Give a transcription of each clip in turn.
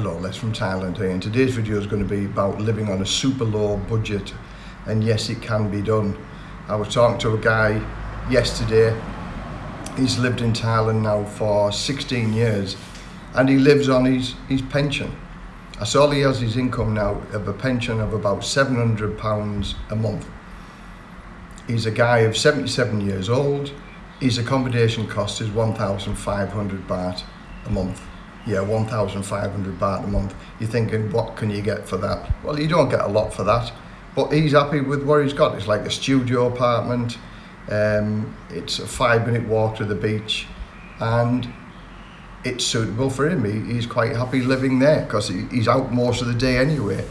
from Thailand here and today's video is going to be about living on a super low budget and yes it can be done. I was talking to a guy yesterday, he's lived in Thailand now for 16 years and he lives on his, his pension. That's all he has his income now of a pension of about £700 a month. He's a guy of 77 years old, his accommodation cost is 1,500 baht a month yeah, 1,500 baht a month. You're thinking, what can you get for that? Well, you don't get a lot for that, but he's happy with what he's got. It's like a studio apartment. Um, it's a five minute walk to the beach and it's suitable for him. He, he's quite happy living there because he, he's out most of the day anyway.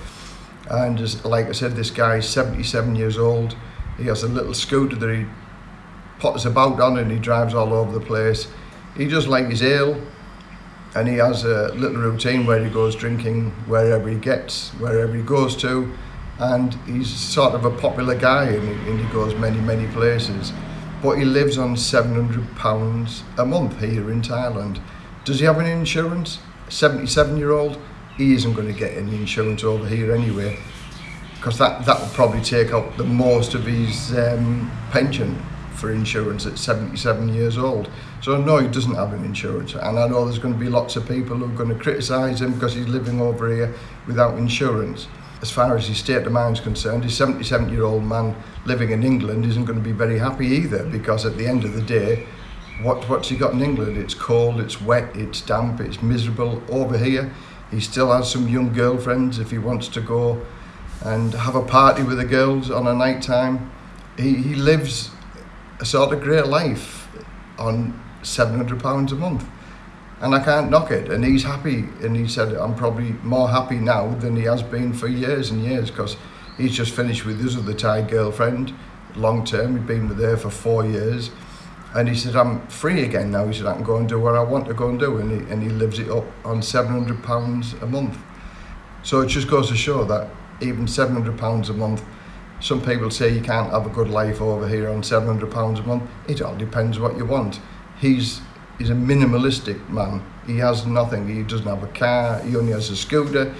And as, like I said, this guy's 77 years old. He has a little scooter that he potters about on and he drives all over the place. He just like his ale, and he has a little routine where he goes drinking wherever he gets, wherever he goes to, and he's sort of a popular guy and he, and he goes many, many places. But he lives on £700 a month here in Thailand. Does he have any insurance? 77 year old, he isn't going to get any insurance over here anyway, because that, that would probably take up the most of his um, pension. For insurance at 77 years old. So no, he doesn't have an insurance. And I know there's going to be lots of people who are going to criticise him because he's living over here without insurance. As far as his state of mind is concerned, his 77 year old man living in England isn't going to be very happy either because at the end of the day, what, what's he got in England? It's cold, it's wet, it's damp, it's miserable. Over here, he still has some young girlfriends if he wants to go and have a party with the girls on a night time. He, he lives a sort of great life on 700 pounds a month and I can't knock it and he's happy and he said I'm probably more happy now than he has been for years and years because he's just finished with his other Thai girlfriend long term he'd been with her for four years and he said I'm free again now he said I can go and do what I want to go and do and he, and he lives it up on 700 pounds a month. So it just goes to show that even 700 pounds a month some people say you can't have a good life over here on 700 pounds a month. It all depends what you want. He's he's a minimalistic man. He has nothing. He doesn't have a car. He only has a scooter.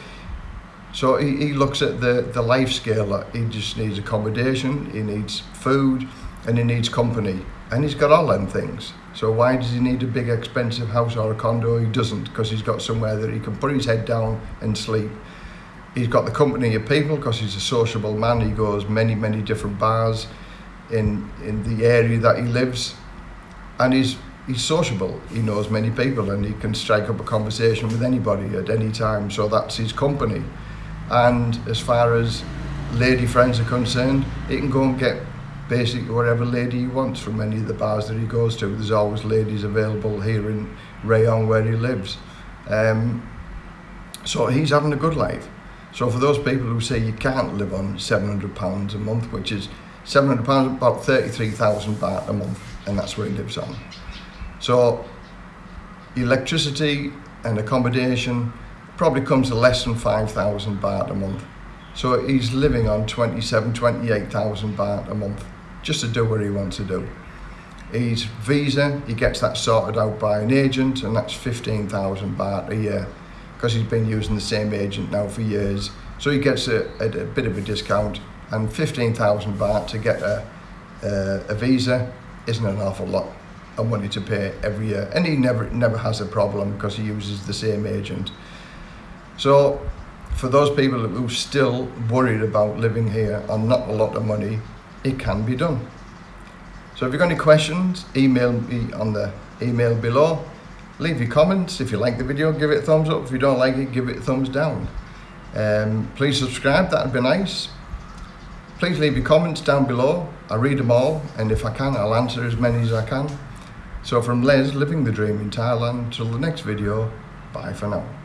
So he, he looks at the the life scale he just needs accommodation he needs food and he needs company. And he's got all them things. So why does he need a big expensive house or a condo? He doesn't because he's got somewhere that he can put his head down and sleep he's got the company of people because he's a sociable man. He goes many, many different bars in in the area that he lives, and he's he's sociable. He knows many people, and he can strike up a conversation with anybody at any time. So that's his company. And as far as lady friends are concerned, he can go and get basically whatever lady he wants from any of the bars that he goes to. There's always ladies available here in Rayong where he lives. Um, so he's having a good life. So for those people who say you can't live on £700 a month, which is £700, about 33,000 baht a month, and that's where he lives on. So electricity and accommodation probably comes to less than 5,000 baht a month. So he's living on 27, 28,000 baht a month just to do what he wants to do. His visa, he gets that sorted out by an agent and that's 15,000 baht a year because he's been using the same agent now for years. So he gets a, a, a bit of a discount and 15,000 baht to get a, a, a visa isn't an awful lot of money to pay every year. And he never, never has a problem because he uses the same agent. So for those people who are still worried about living here on not a lot of money, it can be done. So if you've got any questions, email me on the email below leave your comments. If you like the video, give it a thumbs up. If you don't like it, give it a thumbs down. Um, please subscribe, that'd be nice. Please leave your comments down below. I read them all, and if I can, I'll answer as many as I can. So from Les, living the dream in Thailand, till the next video, bye for now.